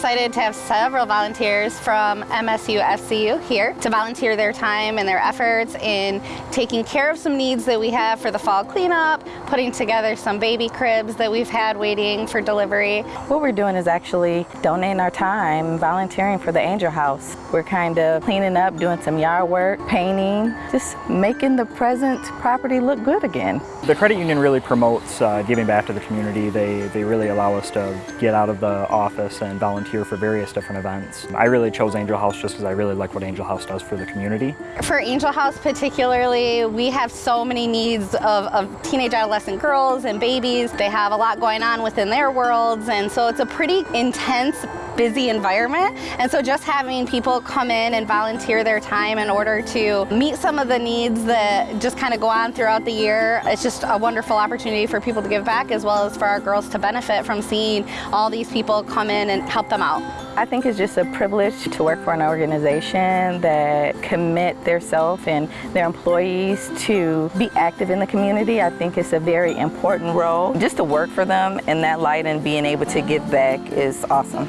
excited to have several volunteers from MSU FCU here to volunteer their time and their efforts in taking care of some needs that we have for the fall cleanup, putting together some baby cribs that we've had waiting for delivery. What we're doing is actually donating our time, volunteering for the Angel House. We're kind of cleaning up, doing some yard work, painting, just making the present property look good again. The credit union really promotes uh, giving back to the community. They, they really allow us to get out of the office and volunteer for various different events. I really chose Angel House just because I really like what Angel House does for the community. For Angel House particularly, we have so many needs of, of teenage adolescent girls and babies. They have a lot going on within their worlds and so it's a pretty intense busy environment. And so just having people come in and volunteer their time in order to meet some of the needs that just kind of go on throughout the year, it's just a wonderful opportunity for people to give back as well as for our girls to benefit from seeing all these people come in and help them out. I think it's just a privilege to work for an organization that commit their self and their employees to be active in the community. I think it's a very important role. Just to work for them in that light and being able to give back is awesome.